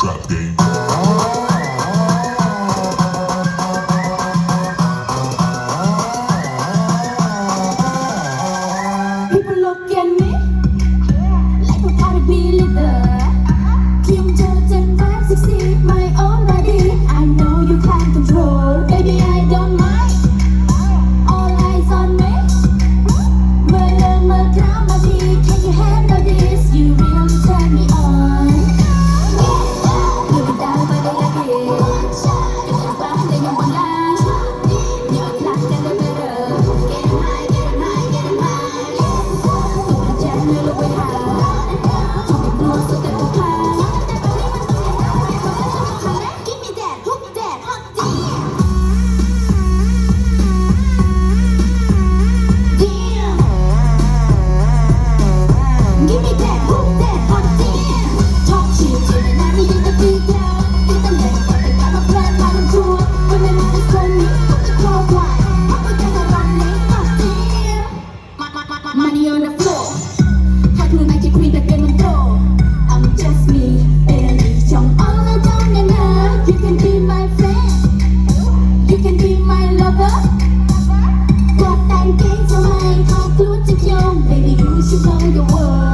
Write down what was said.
trap game. and things are mine Talk to young Baby, you should know